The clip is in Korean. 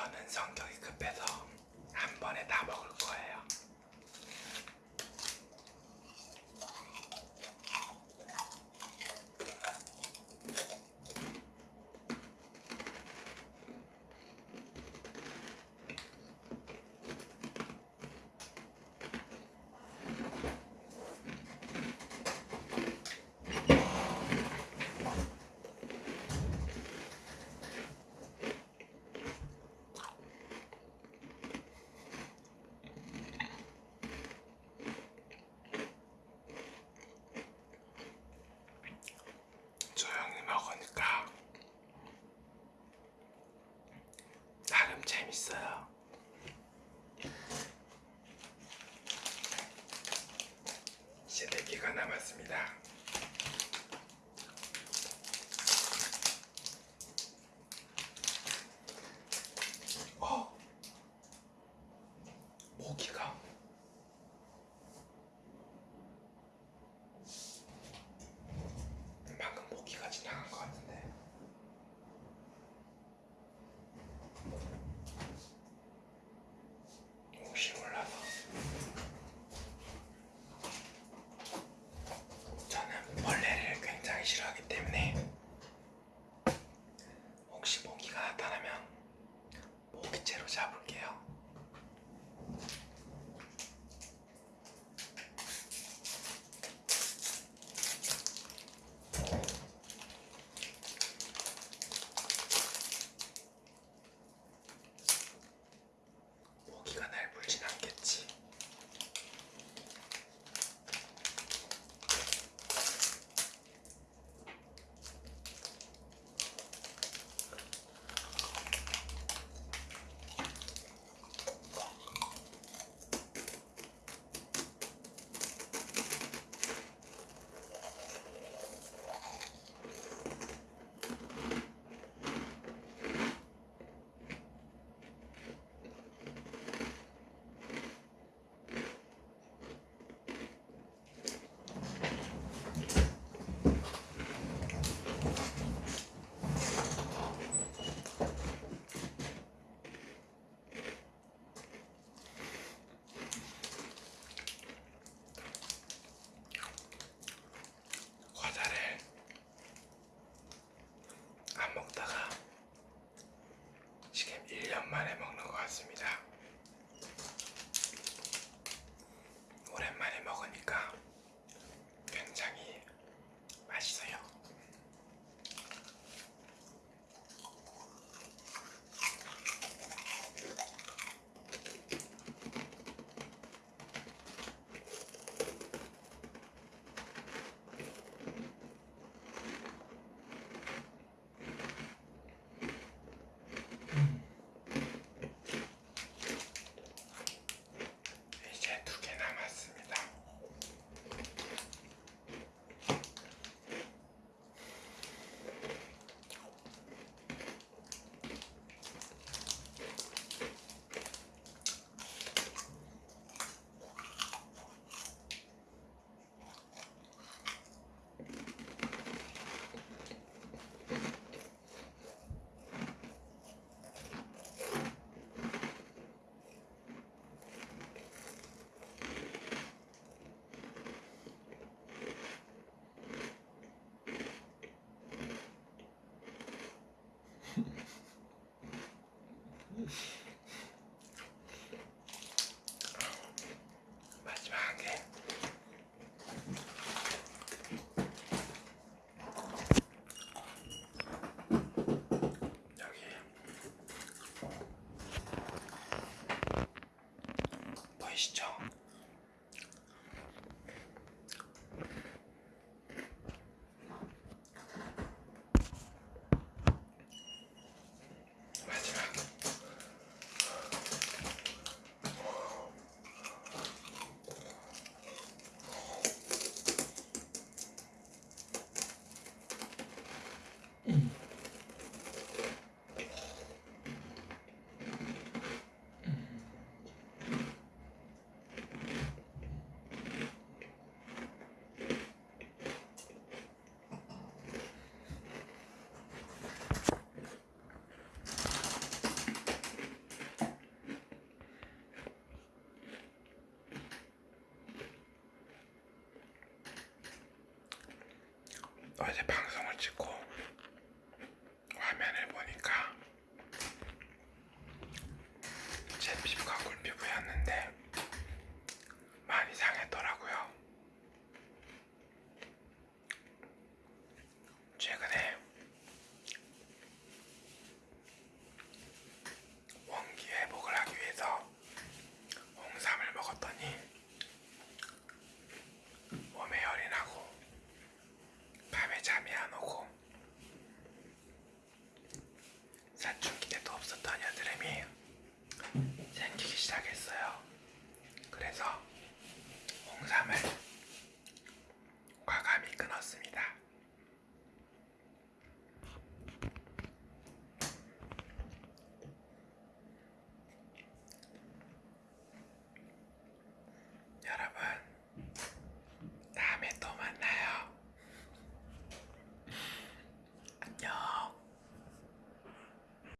저는 성격이 급해서 아, 어제 방송을 찍고.